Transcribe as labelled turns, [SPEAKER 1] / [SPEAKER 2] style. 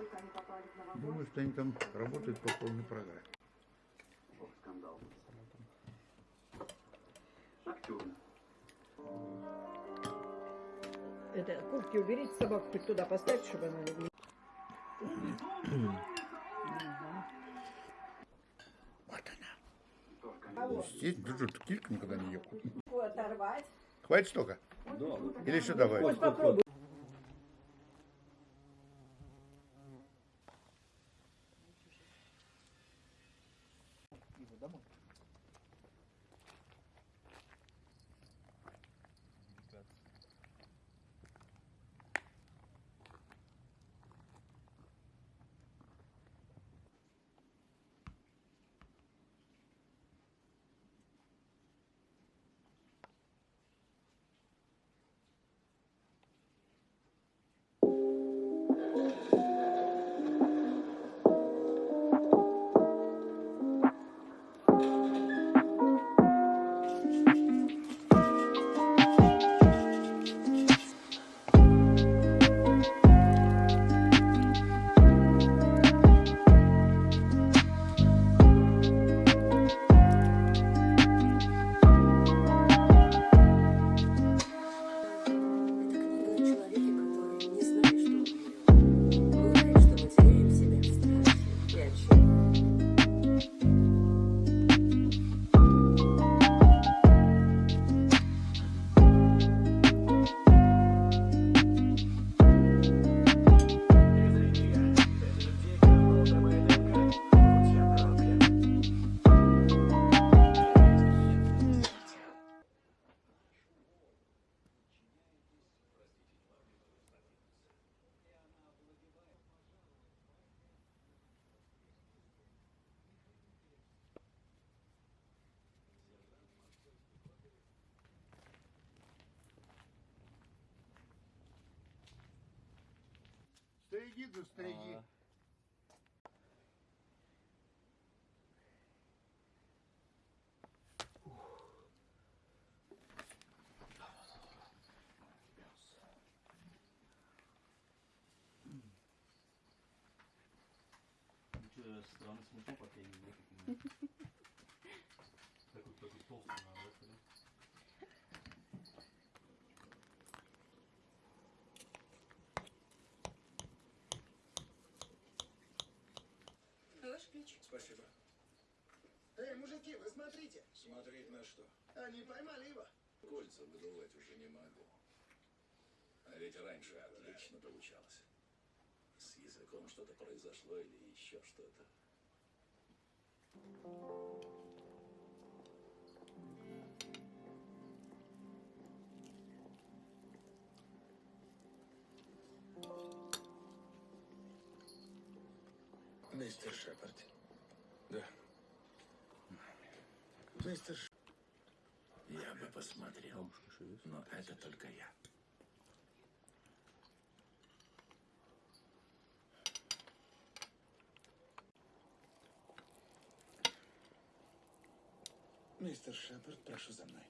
[SPEAKER 1] только они попали в новогодний.
[SPEAKER 2] Думаю, что они там работают по полной программе.
[SPEAKER 3] Ох, скандал. Активно.
[SPEAKER 4] Это, куртки уберите собаку хоть туда поставьте, чтобы она не.
[SPEAKER 2] Вот она. Здесь бюджет килька никогда не ел.
[SPEAKER 4] Оторвать.
[SPEAKER 2] Хватит столько?
[SPEAKER 3] Да,
[SPEAKER 2] Или еще добавить?
[SPEAKER 4] Вот попробуй.
[SPEAKER 2] Стереги да стереги.
[SPEAKER 5] Что, странно смешно последний год. Такой, такой толстый надо, да?
[SPEAKER 6] Спасибо. Эй, мужики, вы смотрите. Смотреть на что? Они поймали его.
[SPEAKER 7] Кольца выдувать уже не могу. А ведь раньше отлично получалось. С языком что-то произошло или еще что-то.
[SPEAKER 6] Мистер Шепард. Да. Мистер Ш...
[SPEAKER 7] Я бы посмотрел, но это только я.
[SPEAKER 6] Мистер Шепард, прошу за мной.